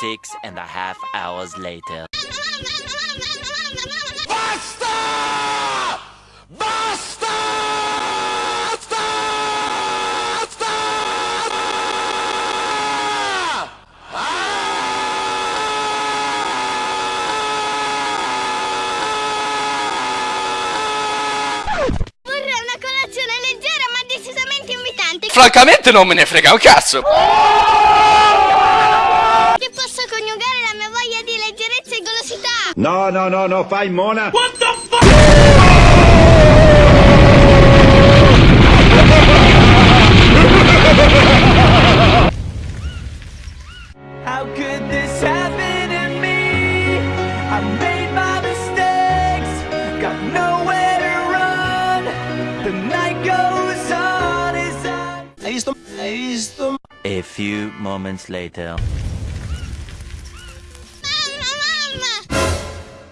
Six and a half hours later. Basta! Basta! Vorrei una colazione leggera ma decisamente invitante Francamente non me ne frega un cazzo. Voglia di leggerezza e golosità. No, no, no, no, fai mona. How could this happen to me? I made my mistakes, got nowhere to run. The night goes on as I. Hai visto? Hai visto? A few moments later.